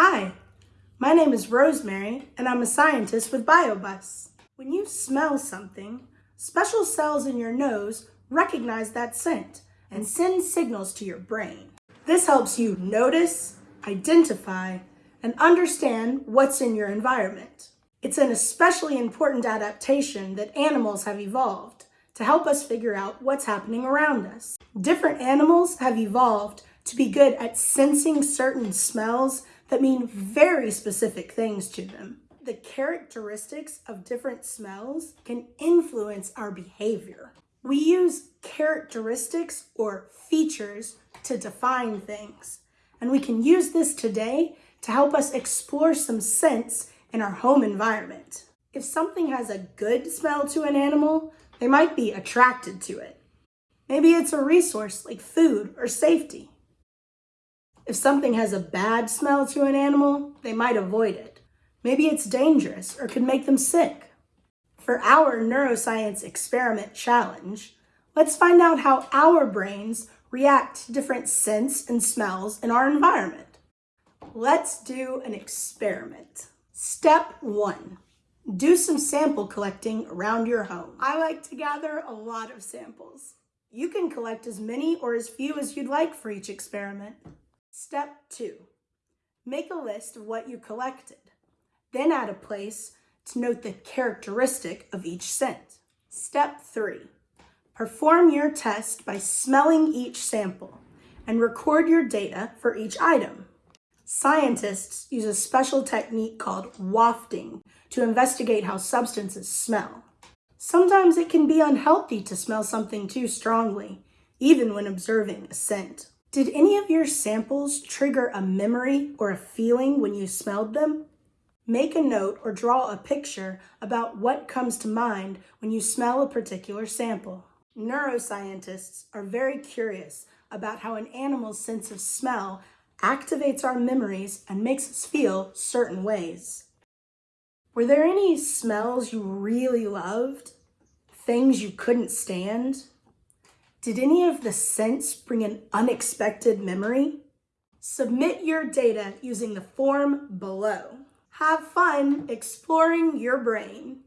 Hi, my name is Rosemary and I'm a scientist with BioBus. When you smell something, special cells in your nose recognize that scent and send signals to your brain. This helps you notice, identify, and understand what's in your environment. It's an especially important adaptation that animals have evolved to help us figure out what's happening around us. Different animals have evolved to be good at sensing certain smells that mean very specific things to them. The characteristics of different smells can influence our behavior. We use characteristics or features to define things, and we can use this today to help us explore some scents in our home environment. If something has a good smell to an animal, they might be attracted to it. Maybe it's a resource like food or safety. If something has a bad smell to an animal, they might avoid it. Maybe it's dangerous or could make them sick. For our neuroscience experiment challenge, let's find out how our brains react to different scents and smells in our environment. Let's do an experiment. Step one, do some sample collecting around your home. I like to gather a lot of samples. You can collect as many or as few as you'd like for each experiment. Step two, make a list of what you collected. Then add a place to note the characteristic of each scent. Step three, perform your test by smelling each sample and record your data for each item. Scientists use a special technique called wafting to investigate how substances smell. Sometimes it can be unhealthy to smell something too strongly, even when observing a scent. Did any of your samples trigger a memory or a feeling when you smelled them? Make a note or draw a picture about what comes to mind when you smell a particular sample. Neuroscientists are very curious about how an animal's sense of smell activates our memories and makes us feel certain ways. Were there any smells you really loved? Things you couldn't stand? Did any of the scents bring an unexpected memory? Submit your data using the form below. Have fun exploring your brain.